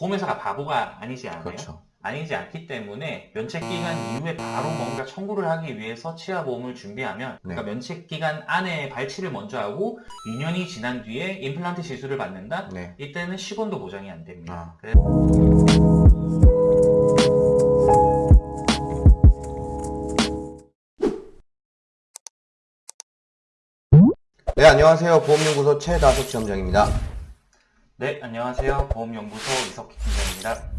보험회사가 바보가 아니지 않아요? 그렇죠. 아니지 않기 때문에 면책 기간 이후에 바로 뭔가 청구를 하기 위해서 치아 보험을 준비하면 그러니까 네. 면책 기간 안에 발치를 먼저 하고 2년이 지난 뒤에 임플란트 시술을 받는다. 네. 이때는 10원도 보장이 안 됩니다. 아. 그래- 네, 안녕하세요. 보험연구소 최다석 지점장입니다. 네, 안녕하세요. 보험연구소 이석희 팀장입니다.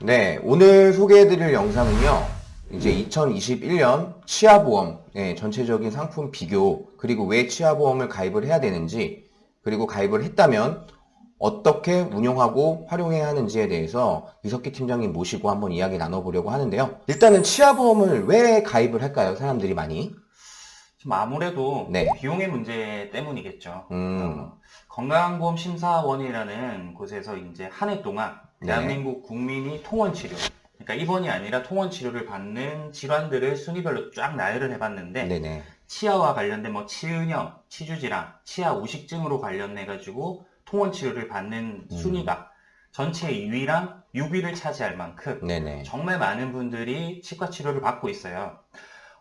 네, 오늘 소개해드릴 영상은요. 이제 2021년 치아보험 네, 전체적인 상품 비교 그리고 왜 치아보험을 가입을 해야 되는지 그리고 가입을 했다면 어떻게 운용하고 활용해야 하는지에 대해서 이석기 팀장님 모시고 한번 이야기 나눠보려고 하는데요. 일단은 치아보험을 왜 가입을 할까요? 사람들이 많이? 좀 아무래도 네. 비용의 문제 때문이겠죠. 음, 어, 건강보험 심사원이라는 곳에서 이제 한 해 동안 네. 대한민국 국민이 통원 치료, 그러니까 입원이 아니라 통원 치료를 받는 질환들을 순위별로 쫙 나열을 해봤는데 네네. 치아와 관련된 뭐 치은염, 치주질환, 치아 우식증으로 관련해 가지고 통원 치료를 받는 음. 순위가 전체 2위랑 6위를 차지할 만큼 네네. 정말 많은 분들이 치과 치료를 받고 있어요.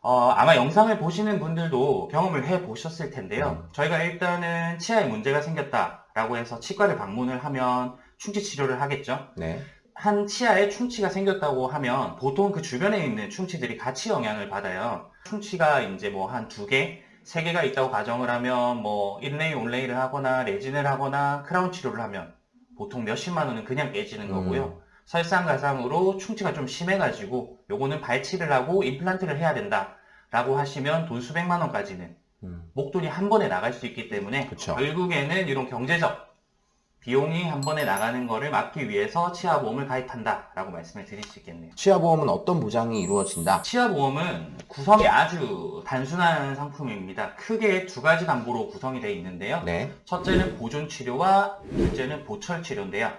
어, 아마 영상을 보시는 분들도 경험을 해 보셨을 텐데요. 음. 저희가 일단은 치아에 문제가 생겼다라고 해서 치과를 방문을 하면 충치 치료를 하겠죠. 네. 한 치아에 충치가 생겼다고 하면 보통 그 주변에 있는 충치들이 같이 영향을 받아요. 충치가 이제 뭐 한 두 개, 세 개가 있다고 가정을 하면 뭐 인레이 온레이를 하거나 레진을 하거나 크라운 치료를 하면 보통 몇십만 원은 그냥 깨지는 음. 거고요. 설상가상으로 충치가 좀 심해가지고 요거는 발치를 하고 임플란트를 해야 된다. 라고 하시면 돈 수백만 원까지는 음, 목돈이 한 번에 나갈 수 있기 때문에 그쵸. 결국에는 이런 경제적 비용이 한 번에 나가는 거를 막기 위해서 치아보험을 가입한다 라고 말씀을 드릴 수 있겠네요. 치아보험은 어떤 보장이 이루어진다? 치아보험은 구성이 아주 단순한 상품입니다. 크게 두 가지 담보로 구성이 되어 있는데요. 네. 첫째는 보존 치료와 둘째는 보철 치료인데요.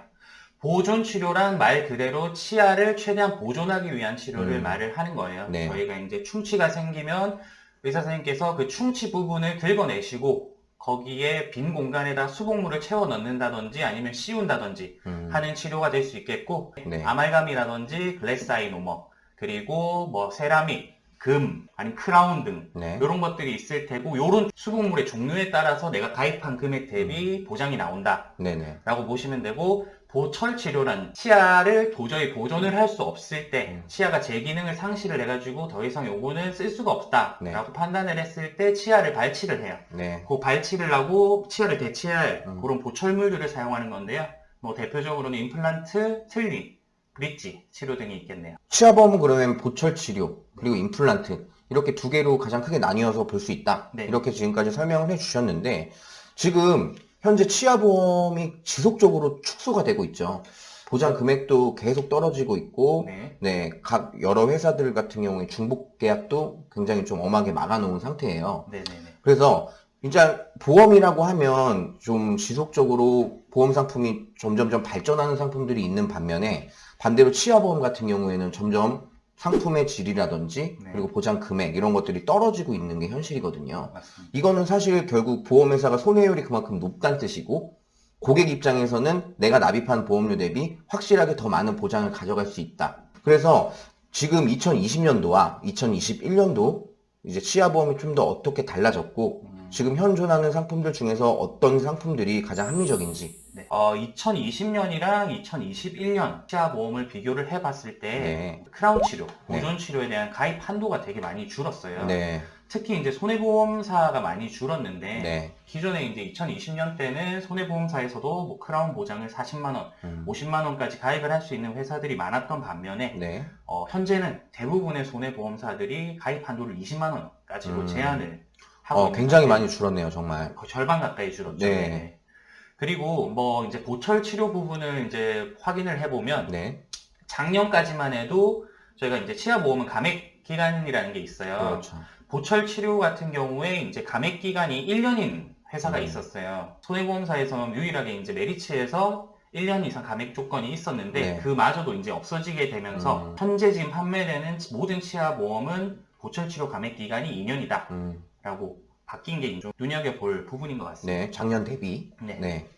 보존 치료란 말 그대로 치아를 최대한 보존하기 위한 치료를 음. 말을 하는 거예요. 네. 저희가 이제 충치가 생기면 의사 선생님께서 그 충치 부분을 긁어내시고 거기에 빈 공간에다 수복물을 채워 넣는다든지 아니면 씌운다든지 음, 하는 치료가 될 수 있겠고 네. 아말감이라든지 glass ionomer 그리고 뭐 세라믹, 금, 아니면 크라운 등 네. 이런 것들이 있을 테고 이런 수복물의 종류에 따라서 내가 가입한 금액 음. 대비 보장이 나온다 네네. 라고 보시면 되고 보철 치료란 치아를 도저히 보존을 할 수 없을 때 음. 치아가 제 기능을 상실을 해가지고 더 이상 요거는 쓸 수가 없다 네. 라고 판단을 했을 때 치아를 발치를 해요 네. 그 발치를 하고 치아를 대체할 음. 그런 보철물들을 사용하는 건데요 뭐 대표적으로는 임플란트, 틀니, 브릿지 치료 등이 있겠네요 치아보험은 그러면 보철 치료 그리고 임플란트 이렇게 두 개로 가장 크게 나뉘어서 볼 수 있다. 네. 이렇게 지금까지 설명을 해주셨는데 지금 현재 치아보험이 지속적으로 축소가 되고 있죠. 보장 금액도 계속 떨어지고 있고 네. 네, 각 여러 회사들 같은 경우에 중복 계약도 굉장히 좀 엄하게 막아놓은 상태예요. 네네네 그래서 진짜 보험이라고 하면 좀 지속적으로 보험 상품이 점점점 발전하는 상품들이 있는 반면에 반대로 치아보험 같은 경우에는 점점 상품의 질이라든지 네. 그리고 보장 금액 이런 것들이 떨어지고 있는 게 현실이거든요. 맞습니다 이거는 사실 결국 보험회사가 손해율이 그만큼 높다는 뜻이고 고객 입장에서는 내가 납입한 보험료 대비 확실하게 더 많은 보장을 가져갈 수 있다. 그래서 지금 2020년도와 2021년도 이제 치아보험이 좀 더 어떻게 달라졌고 음. 지금 현존하는 상품들 중에서 어떤 상품들이 가장 합리적인지 네. 어, 2020년이랑 2021년 치아 보험을 비교를 해봤을 때 네. 크라운 치료, 네. 보존 치료에 대한 가입 한도가 되게 많이 줄었어요. 네, 특히 이제 손해보험사가 많이 줄었는데 네, 기존에 이제 2020년 때는 손해보험사에서도 뭐 크라운 보장을 40만 원, 음, 50만 원까지 가입을 할 수 있는 회사들이 많았던 반면에 네, 어, 현재는 대부분의 손해보험사들이 가입 한도를 20만 원까지로 음. 제한을 하고 어, 굉장히. 많이 줄었네요, 정말. 거의 절반 가까이 줄었죠. 네. 네. 그리고 뭐 이제 보철 치료 부분을 이제 확인을 해보면 네, 작년까지만 해도 저희가 이제 치아 보험은 감액 기간이라는 게 있어요. 그렇죠. 보철 치료 같은 경우에 이제 감액 기간이 1년인 회사가 음. 있었어요. 손해보험사에서는 유일하게 이제 메리츠에서 1년 이상 감액 조건이 있었는데 네. 그마저도 이제 없어지게 되면서 음. 현재 지금 판매되는 모든 치아 보험은 보철 치료 감액 기간이 2년이다. 음, 라고 바뀐 게 좀 눈여겨볼 부분인 것 같습니다. 네, 작년 대비. 네. 네.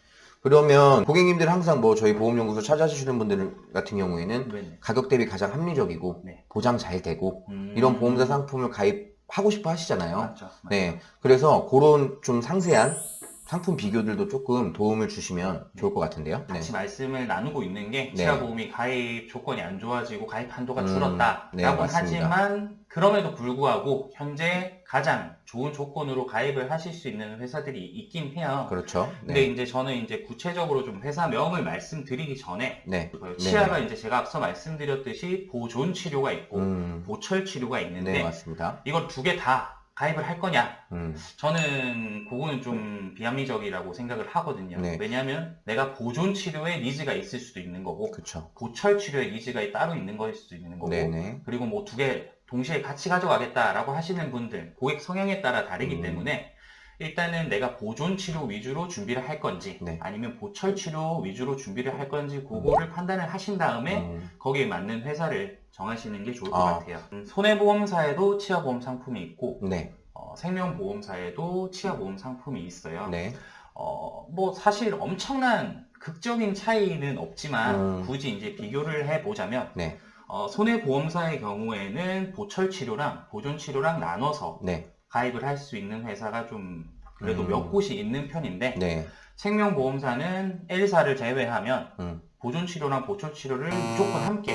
그러면 고객님들 항상 뭐 저희 보험연구소 찾아주시는 분들 같은 경우에는 네네. 가격 대비 가장 합리적이고 네. 보장 잘 되고 음. 이런 보험사 상품을 가입하고 싶어 하시잖아요. 맞죠. 맞죠. 네. 그래서 그런 좀 상세한 상품 비교들도 조금 도움을 주시면 좋을 것 같은데요. 네. 같이 말씀을 나누고 있는 게 네. 치아보험이 가입 조건이 안 좋아지고 가입 한도가 음, 줄었다라고 네. 하지만 그럼에도 불구하고 현재 가장 좋은 조건으로 가입을 하실 수 있는 회사들이 있긴 해요. 그렇죠. 근데 네. 이제 저는 이제 구체적으로 좀 회사명을 말씀드리기 전에 네. 그 네. 치아가 이제 제가 앞서 말씀드렸듯이 보존 치료가 있고 음. 보철 치료가 있는데 네, 맞습니다. 이걸 두 개 다 가입을 할 거냐? 음. 저는 그거는 좀 비합리적이라고 생각을 하거든요. 네. 왜냐하면 내가 보존 치료에 니즈가 있을 수도 있는 거고 그렇죠. 보철 치료에 니즈가 따로 있는 거일 수도 있는 거고 네네. 그리고 뭐 두 개 동시에 같이 가져가겠다라고 하시는 분들 고객 성향에 따라 다르기 음. 때문에 일단은 내가 보존 치료 위주로 준비를 할 건지 네. 아니면 보철 치료 위주로 준비를 할 건지 그거를 판단을 하신 다음에 음. 거기에 맞는 회사를 정하시는 게 좋을 것 아. 같아요. 음, 손해보험사에도 치아보험 상품이 있고 네. 어, 생명보험사에도 치아보험 상품이 있어요. 네. 어, 뭐 사실 엄청난 극적인 차이는 없지만 음. 굳이 이제 비교를 해보자면 네. 어, 손해보험사의 경우에는 보철 치료랑 보존 치료랑 나눠서 네. 가입을 할 수 있는 회사가 좀 그래도 음. 몇 곳이 있는 편인데 네. 생명보험사는 L사를 제외하면 음. 보존 치료랑 보철 치료를 무조건 함께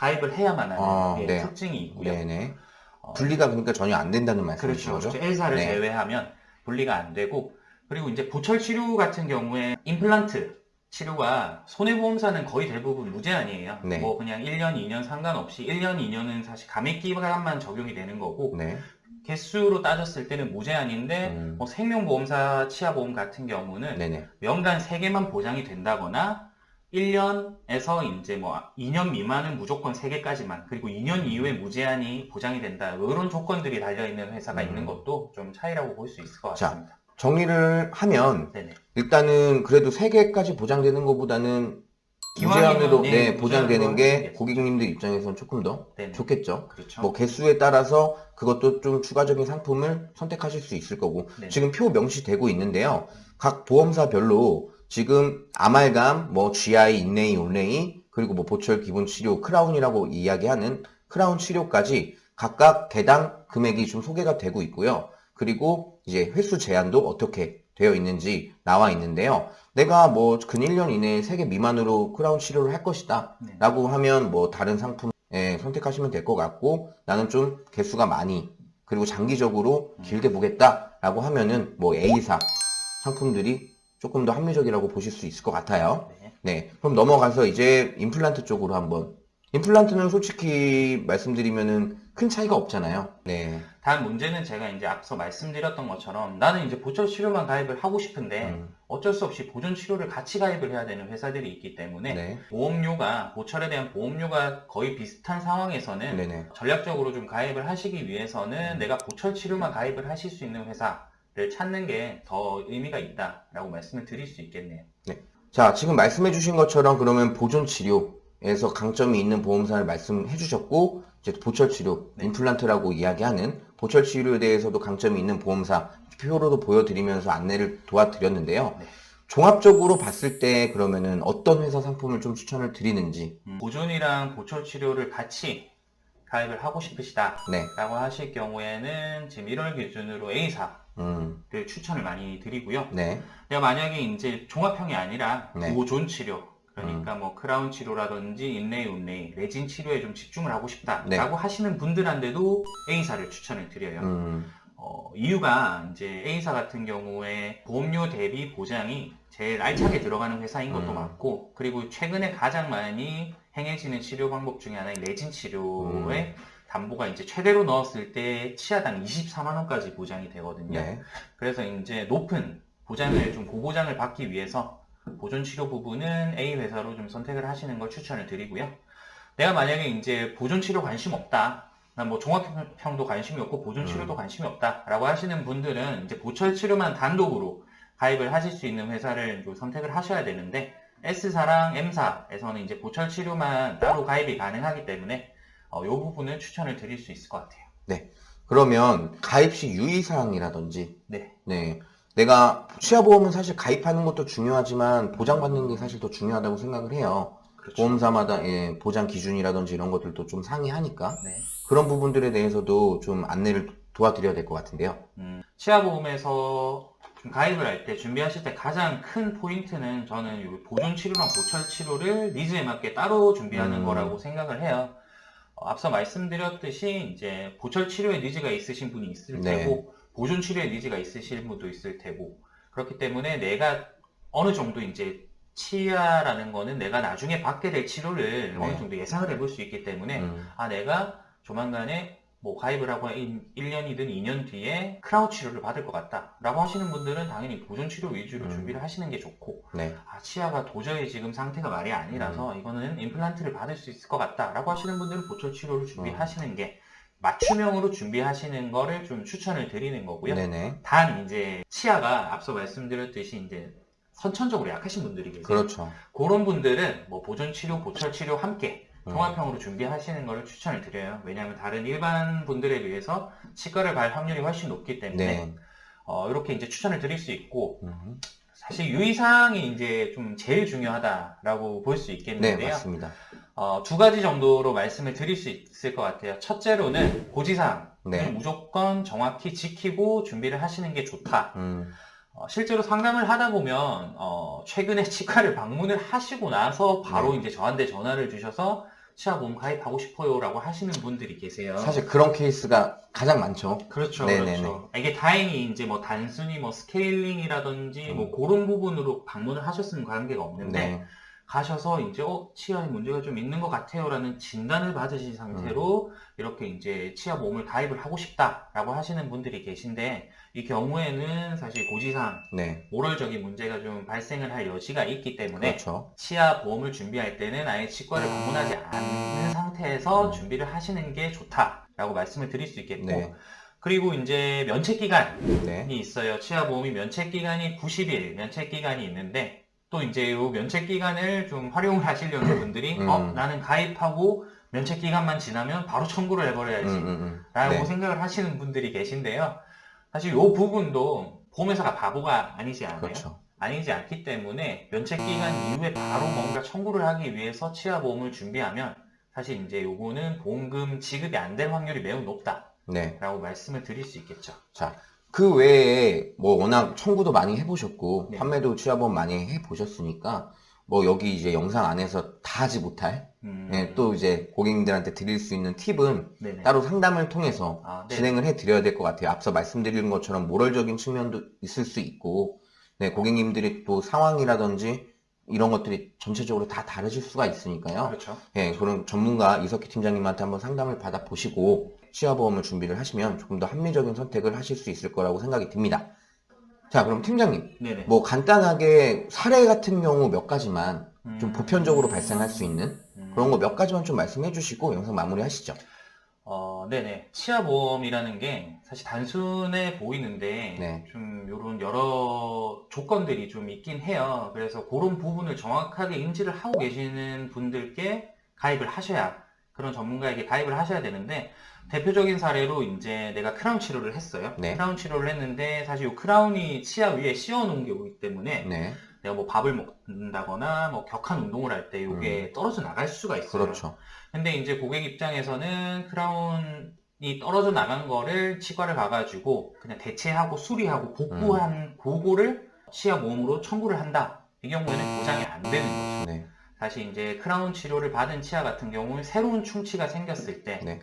가입을 해야만 하는 아, 예, 네. 특징이 있고요. 네네. 어, 분리가 그러니까 전혀 안 된다는 말씀이신 그렇죠. 거죠? 그렇죠. L사를 네. 제외하면 분리가 안 되고 그리고 이제 보철 치료 같은 경우에 임플란트 치료가 손해보험사는 거의 대부분 무제한이에요. 네. 뭐 그냥 1년, 2년 상관없이 1년, 2년은 사실 감액 기간만 적용이 되는 거고 네. 개수로 따졌을 때는 무제한인데 음. 뭐 생명보험사 치아보험 같은 경우는 네네. 연간 3개만 보장이 된다거나 1년에서 이제 뭐 2년 미만은 무조건 3개까지만 그리고 2년 이후에 무제한이 보장이 된다 이런 조건들이 달려있는 회사가 음. 있는 것도 좀 차이라고 볼 수 있을 것 자. 같습니다. 정리를 하면 네네. 일단은 그래도 3개까지 보장되는 것보다는 무제한으로 네, 네, 보장되는 게. 고객님들 입장에서는 조금 더 네네. 좋겠죠. 그렇죠. 뭐 개수에 따라서 그것도 좀 추가적인 상품을 선택하실 수 있을 거고 네. 지금 표 명시되고 있는데요. 각 보험사별로 지금 아말감, 뭐 GI, inlay, onlay 그리고 뭐 보철 기본 치료 크라운이라고 이야기하는 크라운 치료까지 각각 개당 금액이 좀 소개가 되고 있고요. 그리고 이제 횟수 제한도 어떻게 되어 있는지 나와 있는데요. 내가 뭐 근 1년 이내에 3개 미만으로 크라운 치료를 할 것이다. 네. 라고 하면 뭐 다른 상품 예, 선택하시면 될 것 같고 나는 좀 개수가 많이 그리고 장기적으로 음. 길게 보겠다 라고 하면은 뭐 A사 상품들이 조금 더 합리적이라고 보실 수 있을 것 같아요. 네. 네, 그럼 넘어가서 이제 임플란트 쪽으로 한번 임플란트는 솔직히 말씀드리면은 큰 차이가 없잖아요. 네, 단 문제는 제가 이제 앞서 말씀드렸던 것처럼 나는 이제 보철 치료만 가입을 하고 싶은데 음, 어쩔 수 없이 보존 치료를 같이 가입을 해야 되는 회사들이 있기 때문에 네, 보험료가 보철에 대한 보험료가 거의 비슷한 상황에서는 네네, 전략적으로 좀 가입을 하시기 위해서는 음. 내가 보철 치료만 가입을 하실 수 있는 회사를 찾는 게 더 의미가 있다라고 말씀을 드릴 수 있겠네요. 자, 지금 말씀해 주신 것처럼 그러면 보존 치료 에서 강점이 있는 보험사를 말씀해 주셨고, 이제 보철 치료, 네. 임플란트라고 이야기하는 보철 치료에 대해서도 강점이 있는 보험사 표로도 보여드리면서 안내를 도와드렸는데요. 네. 종합적으로 봤을 때 그러면은 어떤 회사 상품을 좀 추천을 드리는지, 음, 보존이랑 보철 치료를 같이 가입을 하고 싶으시다. 네, 라고 하실 경우에는 지금 1월 기준으로 A사를 음, 추천을 많이 드리고요. 네, 내가 만약에 이제 종합형이 아니라 네. 보존 치료, 그러니까 뭐 크라운 치료라든지 인레이, 운레이, 레진 치료에 좀 집중을 하고 싶다라고 네. 하시는 분들한테도 A사를 추천을 드려요. 음, 어, 이유가 이제 A사 같은 경우에 보험료 대비 보장이 제일 알차게 들어가는 회사인 것도 음. 맞고 그리고 최근에 가장 많이 행해지는 치료 방법 중에 하나인 레진 치료의 음. 담보가 이제 최대로 넣었을 때 치아당 24만 원까지 보장이 되거든요. 네, 그래서 이제 높은 보장을 좀 고보장을 받기 위해서 보존 치료 부분은 A 회사로 좀 선택을 하시는 걸 추천을 드리고요. 내가 만약에 이제 보존 치료 관심 없다. 난뭐 종합형도 관심이 없고 보존 치료도 음. 관심이 없다라고 하시는 분들은 이제 보철 치료만 단독으로 가입을 하실 수 있는 회사를 좀 선택을 하셔야 되는데 S사랑 M사에서는 이제 보철 치료만 따로 가입이 가능하기 때문에 어, 이 부분은 추천을 드릴 수 있을 것 같아요. 그러면 가입 시 유의사항이라든지, 네. 네. 내가 치아보험은 사실 가입하는 것도 중요하지만 보장받는 게 사실 더 중요하다고 생각을 해요. 그렇죠. 보험사마다 예, 보장 기준이라든지 이런 것들도 좀 상이하니까 네. 그런 부분들에 대해서도 좀 안내를 도와드려야 될 것 같은데요. 음, 치아보험에서 좀 가입을 할 때 준비하실 때 가장 큰 포인트는 저는 요 보존 치료랑 보철 치료를 니즈에 맞게 따로 준비하는 음. 거라고 생각을 해요. 어, 앞서 말씀드렸듯이 이제 보철 치료에 니즈가 있으신 분이 있을 네. 테고 보존 치료에 니즈가 있으신 분도 있을 테고 그렇기 때문에 내가 어느 정도 이제 치아라는 거는 내가 나중에 받게 될 치료를 네. 어느 정도 예상을 해볼 수 있기 때문에 음, 아, 내가 조만간에 뭐 가입을 하고 1, 년이든 2년 뒤에 크라운 치료를 받을 것 같다. 라고 하시는 분들은 당연히 보존 치료 위주로 음. 준비를 하시는 게 좋고, 네. 아, 치아가 도저히 지금 상태가 말이 아니라서 음. 이거는 임플란트를 받을 수 있을 것 같다. 라고 하시는 분들은 보철 치료를 준비하시는 음. 게 맞춤형으로 준비하시는 거를 좀 추천을 드리는 거고요. 네네. 단 이제 치아가 앞서 말씀드렸듯이 이제 선천적으로 약하신 분들이 계세요. 그렇죠. 그런 분들은 뭐 보존 치료, 보철 치료 함께 음. 종합형으로 준비하시는 것을 추천을 드려요. 왜냐하면 다른 일반 분들에 비해서 치과를 갈 확률이 훨씬 높기 때문에 네. 어, 이렇게 이제 추천을 드릴 수 있고 음, 사실 유의사항이 이제 좀 제일 중요하다라고 볼수 네, 있겠는데요. 맞습니다. 어, 두 가지 정도로 말씀을 드릴 수 있을 것 같아요. 첫째로는 고지사항 네. 무조건 정확히 지키고 준비를 하시는 게 좋다. 음, 어, 실제로 상담을 하다 보면 어, 최근에 치과를 방문을 하시고 나서 바로 네. 이제 저한테 전화를 주셔서 치아보험 가입하고 싶어요라고 하시는 분들이 계세요. 사실 그런 케이스가 가장 많죠. 그렇죠, 네네네. 그렇죠. 이게 다행히 이제 뭐 단순히 뭐 스케일링이라든지 음. 뭐 그런 부분으로 방문을 하셨으면 관계가 없는데 네. 가셔서 이제 어 치아에 문제가 좀 있는 것 같아요라는 진단을 받으신 상태로 음. 이렇게 이제 치아 보험을 가입을 하고 싶다라고 하시는 분들이 계신데 이 경우에는 사실 고지사항 네. 모럴적인 문제가 좀 발생을 할 여지가 있기 때문에 그렇죠. 치아 보험을 준비할 때는 아예 치과를 방문하지 않는 상태에서 음. 준비를 하시는 게 좋다라고 말씀을 드릴 수 있겠고 네. 그리고 이제 면책 기간이 네. 있어요. 치아 보험이 면책 기간이 90일 면책 기간이 있는데 또 이제 이 면책 기간을 좀 활용을 하시려는 분들이 음. 어 나는 가입하고 면책 기간만 지나면 바로 청구를 해버려야지 음, 음, 음. 라고 네. 생각을 하시는 분들이 계신데요. 사실 이 부분도 보험회사가 바보가 아니지 않아요. 그렇죠. 아니지 않기 때문에 면책 기간 이후에 바로 뭔가 청구를 하기 위해서 치아 보험을 준비하면 사실 이제 요거는 보험금 지급이 안 될 확률이 매우 높다라고 네. 말씀을 드릴 수 있겠죠. 자, 그 외에 뭐 워낙 청구도 많이 해보셨고 네. 판매도 취합원 많이 해보셨으니까 뭐 여기 이제 영상 안에서 다 하지 못할 음, 예, 또 이제 고객님들한테 드릴 수 있는 팁은 네네. 따로 상담을 통해서 아, 네. 진행을 해 드려야 될 것 같아요. 앞서 말씀드린 것처럼 모럴적인 측면도 있을 수 있고 네, 고객님들이 또 상황이라든지 이런 것들이 전체적으로 다 다르실 수가 있으니까요. 그렇죠. 예, 그런 전문가 이석희 팀장님한테 한번 상담을 받아 보시고 치아보험을 준비를 하시면 조금 더 합리적인 선택을 하실 수 있을 거라고 생각이 듭니다. 자, 그럼 팀장님, 네네. 뭐 간단하게 사례 같은 경우 몇 가지만 좀 음, 보편적으로 발생할 수 있는 음, 그런 거 몇 가지만 좀 말씀해 주시고 영상 마무리 하시죠. 어, 네네. 치아보험이라는 게 사실 단순해 보이는데 네. 좀 요런 여러 조건들이 좀 있긴 해요. 그래서 그런 부분을 정확하게 인지를 하고 계시는 분들께 가입을 하셔야 그런 전문가에게 가입을 하셔야 되는데 대표적인 사례로 이제 내가 크라운 치료를 했어요. 네. 크라운 치료를 했는데 사실 이 크라운이 치아 위에 씌워 놓은 게 오기 때문에 네, 내가 뭐 밥을 먹는다거나 뭐 격한 운동을 할 때 이게 떨어져 나갈 수가 있어요. 음. 그렇죠. 근데 이제 고객 입장에서는 크라운이 떨어져 나간 거를 치과를 가가지고 그냥 대체하고 수리하고 복구한 음. 그거를 치아 보험으로 청구를 한다. 이 경우에는 보장이 안 되는 거죠. 네, 다시 이제 크라운 치료를 받은 치아 같은 경우는 새로운 충치가 생겼을 때 네.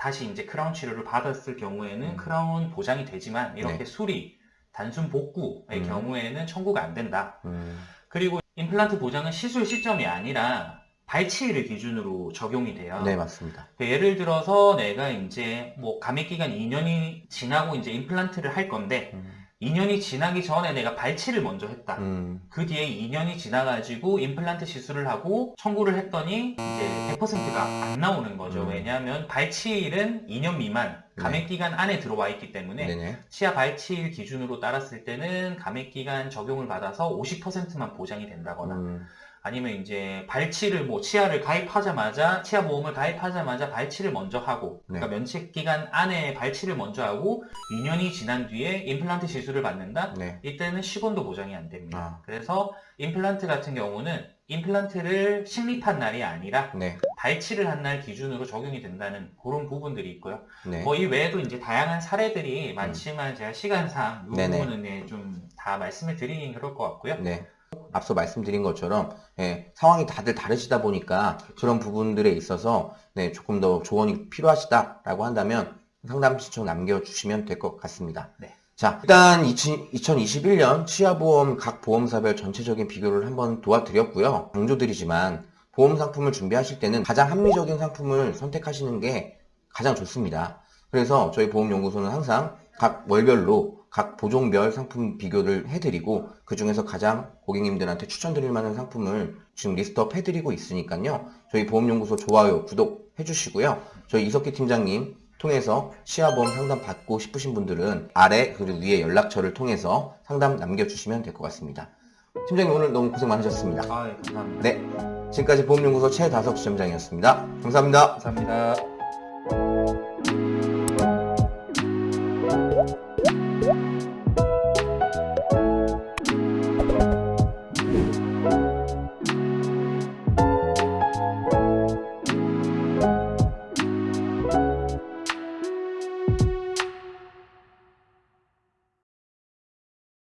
어, 다시 이제 크라운 치료를 받았을 경우에는 음. 크라운 보장이 되지만 이렇게 네. 수리, 단순 복구의 음. 경우에는 청구가 안 된다. 음, 그리고 임플란트 보장은 시술 시점이 아니라 발치일을 기준으로 적용이 돼요. 네, 맞습니다. 그 예를 들어서 내가 이제 뭐 감액 기간 2년이 지나고 이제 임플란트를 할 건데 음, 2년이 지나기 전에 내가 발치를 먼저 했다. 음, 그 뒤에 2년이 지나가지고 임플란트 시술을 하고 청구를 했더니 이제 100%가 안 나오는 거죠. 음. 왜냐하면 발치일은 2년 미만 감액 기간 안에 들어와 있기 때문에 네네. 치아 발치일 기준으로 따랐을 때는 감액 기간 적용을 받아서 50%만 보장이 된다거나 음, 아니면 이제 발치를 뭐 치아를 가입하자마자 치아 보험을 가입하자마자 발치를 먼저 하고 네. 그러니까 면책 기간 안에 발치를 먼저 하고 2년이 지난 뒤에 임플란트 시술을 받는다. 네. 이때는 10원도 보장이 안 됩니다. 아. 그래서 임플란트 같은 경우는 임플란트를 식립한 날이 아니라 네. 발치를 한 날 기준으로 적용이 된다는 그런 부분들이 있고요. 네. 뭐이 외에도 이제 다양한 사례들이 많지만 제가 시간상 이. 부분은 네, 좀다 말씀을 드리긴 그럴 것 같고요. 네. 앞서 말씀드린 것처럼 예, 상황이 다들 다르시다 보니까 그런 부분들에 있어서 네, 조금 더 조언이 필요하시다라고 한다면 상담 신청 남겨주시면 될 것 같습니다. 네. 자, 일단 2021년 치아보험 각 보험사별 전체적인 비교를 한번 도와드렸고요. 강조드리지만 보험 상품을 준비하실 때는 가장 합리적인 상품을 선택하시는 게 가장 좋습니다. 그래서 저희 보험연구소는 항상 각 월별로 각 보종별 상품 비교를 해드리고 그 중에서 가장 고객님들한테 추천드릴 만한 상품을 지금 list up 해드리고 있으니까요. 저희 보험연구소 좋아요, 구독 해주시고요. 저희 이석기 팀장님 통해서 치아보험 상담 받고 싶으신 분들은 아래 그리고 위에 연락처를 통해서 상담 남겨주시면 될 것 같습니다. 팀장님 오늘 너무 고생 많으셨습니다. 아, 예, 감사합니다. 네, 지금까지 보험연구소 최다석 지점장이었습니다. 감사합니다. 감사합니다.